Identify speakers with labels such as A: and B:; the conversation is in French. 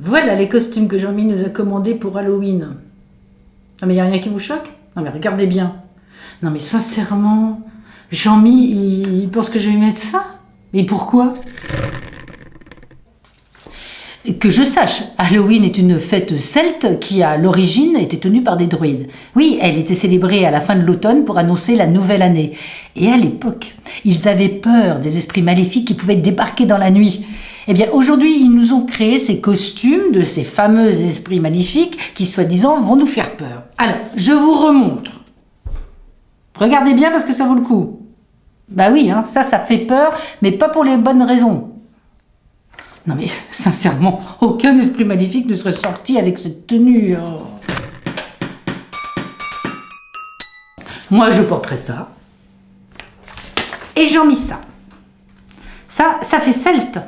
A: Voilà les costumes que Jean-Mi nous a commandés pour Halloween. Non mais il a rien qui vous choque? Non mais regardez bien. Non mais sincèrement, Jean-Mi, il pense que je vais mettre ça? Mais pourquoi? Que je sache, Halloween est une fête celte qui, à l'origine, était tenue par des druides. Oui, elle était célébrée à la fin de l'automne pour annoncer la nouvelle année. Et à l'époque, ils avaient peur des esprits maléfiques qui pouvaient débarquer dans la nuit. Eh bien, aujourd'hui, ils nous ont créé ces costumes de ces fameux esprits maléfiques qui, soi-disant, vont nous faire peur. Alors, je vous remontre. Regardez bien parce que ça vaut le coup. Bah oui, hein, ça, ça fait peur, mais pas pour les bonnes raisons. Non mais, sincèrement, aucun esprit maléfique ne serait sorti avec cette tenue. oh. Moi, je porterais ça. Et j'en mis ça. Ça, ça fait celte.